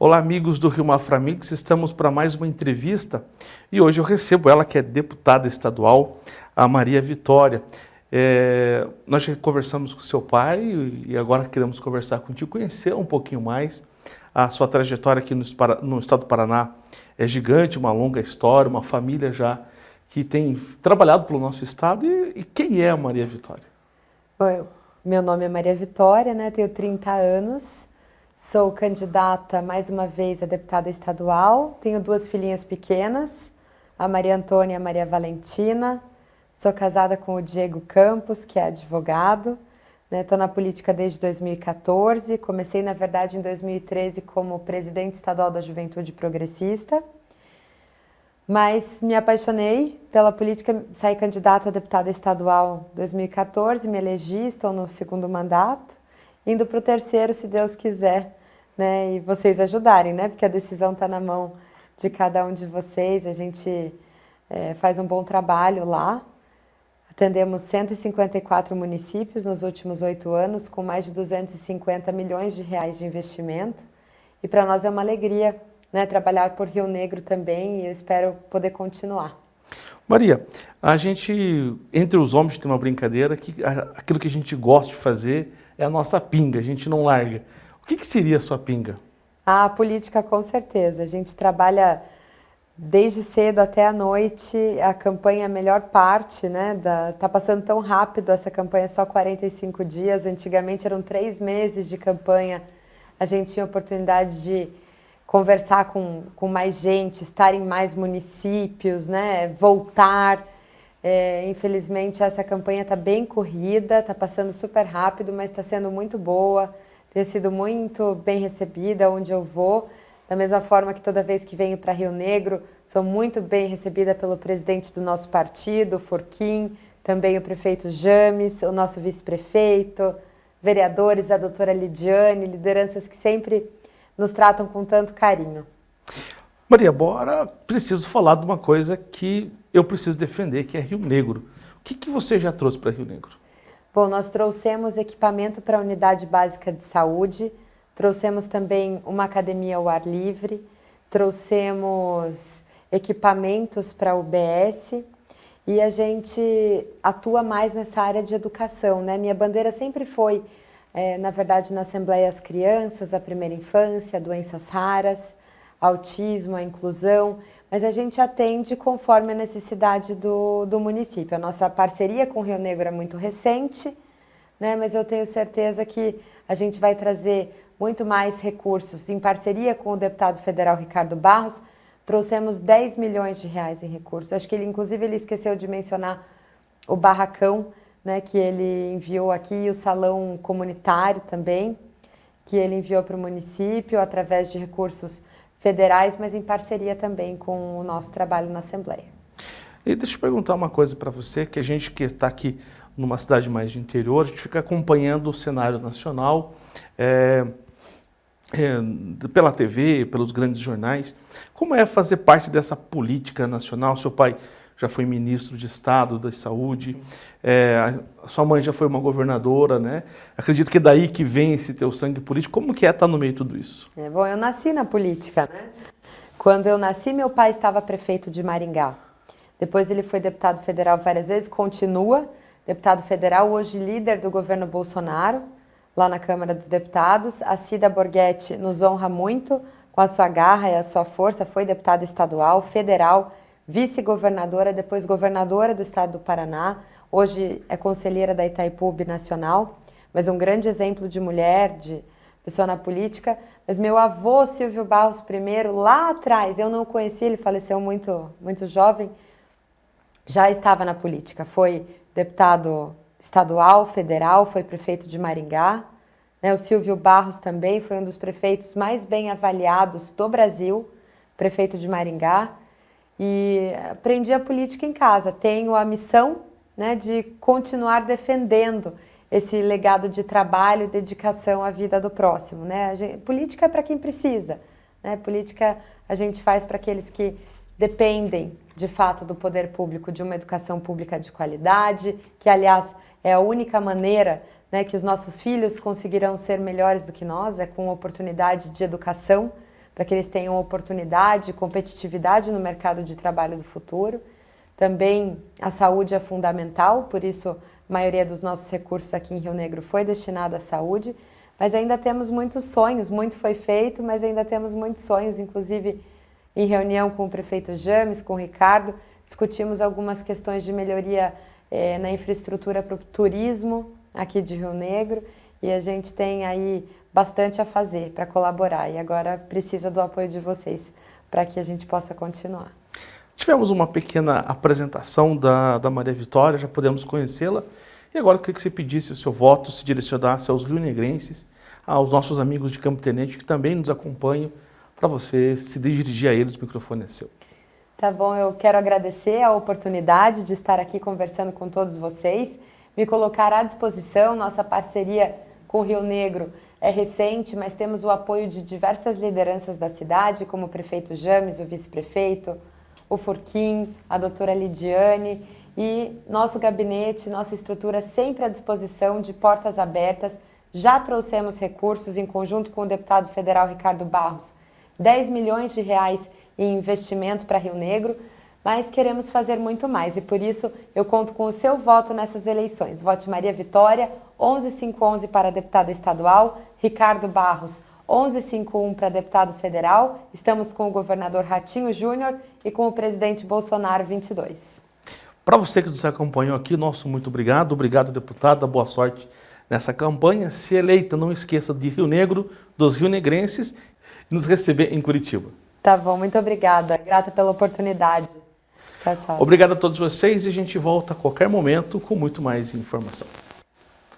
Olá, amigos do Rio Maframix, estamos para mais uma entrevista e hoje eu recebo ela, que é deputada estadual, a Maria Vitória. É, nós já conversamos com seu pai e agora queremos conversar contigo, conhecer um pouquinho mais a sua trajetória aqui no, no estado do Paraná. É gigante, uma longa história, uma família já que tem trabalhado pelo nosso estado. E, e quem é a Maria Vitória? Oi, meu nome é Maria Vitória, né? tenho 30 anos, Sou candidata mais uma vez a deputada estadual, tenho duas filhinhas pequenas, a Maria Antônia e a Maria Valentina. Sou casada com o Diego Campos, que é advogado. Estou né? na política desde 2014, comecei na verdade em 2013 como presidente estadual da Juventude Progressista. Mas me apaixonei pela política, saí candidata a deputada estadual em 2014, me elegi, estou no segundo mandato, indo para o terceiro, se Deus quiser, né, e vocês ajudarem, né, porque a decisão está na mão de cada um de vocês, a gente é, faz um bom trabalho lá, atendemos 154 municípios nos últimos oito anos, com mais de 250 milhões de reais de investimento, e para nós é uma alegria né, trabalhar por Rio Negro também, e eu espero poder continuar. Maria, a gente, entre os homens tem uma brincadeira que aquilo que a gente gosta de fazer é a nossa pinga, a gente não larga que, que seria a sua pinga? A política, com certeza. A gente trabalha desde cedo até a noite, a campanha é a melhor parte, né? Da, tá passando tão rápido essa campanha, só 45 dias. Antigamente eram três meses de campanha. A gente tinha oportunidade de conversar com, com mais gente, estar em mais municípios, né? Voltar. É, infelizmente essa campanha está bem corrida, está passando super rápido, mas está sendo muito boa ter sido muito bem recebida onde eu vou, da mesma forma que toda vez que venho para Rio Negro, sou muito bem recebida pelo presidente do nosso partido, Forquim, também o prefeito James, o nosso vice-prefeito, vereadores, a doutora Lidiane, lideranças que sempre nos tratam com tanto carinho. Maria, bora, preciso falar de uma coisa que eu preciso defender, que é Rio Negro. O que, que você já trouxe para Rio Negro? Bom, nós trouxemos equipamento para a unidade básica de saúde, trouxemos também uma academia ao ar livre, trouxemos equipamentos para o UBS e a gente atua mais nessa área de educação. Né? Minha bandeira sempre foi, é, na verdade, na Assembleia as crianças, a primeira infância, doenças raras, autismo, a inclusão, mas a gente atende conforme a necessidade do, do município. A nossa parceria com o Rio Negro é muito recente, né, mas eu tenho certeza que a gente vai trazer muito mais recursos. Em parceria com o deputado federal Ricardo Barros, trouxemos 10 milhões de reais em recursos. Acho que ele, inclusive, ele esqueceu de mencionar o barracão, né, que ele enviou aqui, e o salão comunitário também, que ele enviou para o município através de recursos federais, mas em parceria também com o nosso trabalho na Assembleia. E deixa eu perguntar uma coisa para você, que a gente que está aqui numa cidade mais de interior, a gente fica acompanhando o cenário nacional é, é, pela TV, pelos grandes jornais. Como é fazer parte dessa política nacional? Seu pai já foi ministro de Estado da Saúde, é, sua mãe já foi uma governadora, né? Acredito que é daí que vem esse teu sangue político. Como que é estar no meio de tudo isso? É, bom, eu nasci na política, né? Quando eu nasci, meu pai estava prefeito de Maringá. Depois ele foi deputado federal várias vezes, continua deputado federal, hoje líder do governo Bolsonaro, lá na Câmara dos Deputados. A Cida Borghetti nos honra muito com a sua garra e a sua força, foi deputada estadual, federal, vice-governadora, depois governadora do estado do Paraná, hoje é conselheira da Itaipu Nacional, mas um grande exemplo de mulher, de pessoa na política. Mas meu avô, Silvio Barros I, lá atrás, eu não o conheci, ele faleceu muito, muito jovem, já estava na política. Foi deputado estadual, federal, foi prefeito de Maringá. Né? O Silvio Barros também foi um dos prefeitos mais bem avaliados do Brasil, prefeito de Maringá e aprendi a política em casa. Tenho a missão né, de continuar defendendo esse legado de trabalho e dedicação à vida do próximo. Né? Gente, política é para quem precisa. Né? Política a gente faz para aqueles que dependem, de fato, do poder público, de uma educação pública de qualidade, que, aliás, é a única maneira né, que os nossos filhos conseguirão ser melhores do que nós, é com oportunidade de educação, para que eles tenham oportunidade, competitividade no mercado de trabalho do futuro. Também a saúde é fundamental, por isso a maioria dos nossos recursos aqui em Rio Negro foi destinada à saúde, mas ainda temos muitos sonhos, muito foi feito, mas ainda temos muitos sonhos, inclusive em reunião com o prefeito James, com o Ricardo, discutimos algumas questões de melhoria eh, na infraestrutura para o turismo aqui de Rio Negro. E a gente tem aí bastante a fazer para colaborar e agora precisa do apoio de vocês para que a gente possa continuar. Tivemos uma pequena apresentação da, da Maria Vitória, já podemos conhecê-la. E agora eu queria que você pedisse o seu voto, se direcionasse aos rio-negrenses, aos nossos amigos de Campo Tenente que também nos acompanham, para você se dirigir a eles, o microfone é seu. Tá bom, eu quero agradecer a oportunidade de estar aqui conversando com todos vocês, me colocar à disposição, nossa parceria com o Rio Negro é recente, mas temos o apoio de diversas lideranças da cidade, como o prefeito James, o vice-prefeito, o Furquim, a doutora Lidiane e nosso gabinete, nossa estrutura sempre à disposição, de portas abertas. Já trouxemos recursos em conjunto com o deputado federal Ricardo Barros, 10 milhões de reais em investimento para Rio Negro, mas queremos fazer muito mais e por isso eu conto com o seu voto nessas eleições. Vote Maria Vitória, 11511 para deputada estadual, Ricardo Barros, 1151 para deputado federal. Estamos com o governador Ratinho Júnior e com o presidente Bolsonaro 22. Para você que nos acompanhou aqui, nosso muito obrigado. Obrigado, deputada. Boa sorte nessa campanha. Se eleita, não esqueça de Rio Negro, dos rio-negrenses e nos receber em Curitiba. Tá bom, muito obrigada. Grata pela oportunidade. Tchau, tchau. Obrigado a todos vocês e a gente volta a qualquer momento com muito mais informação.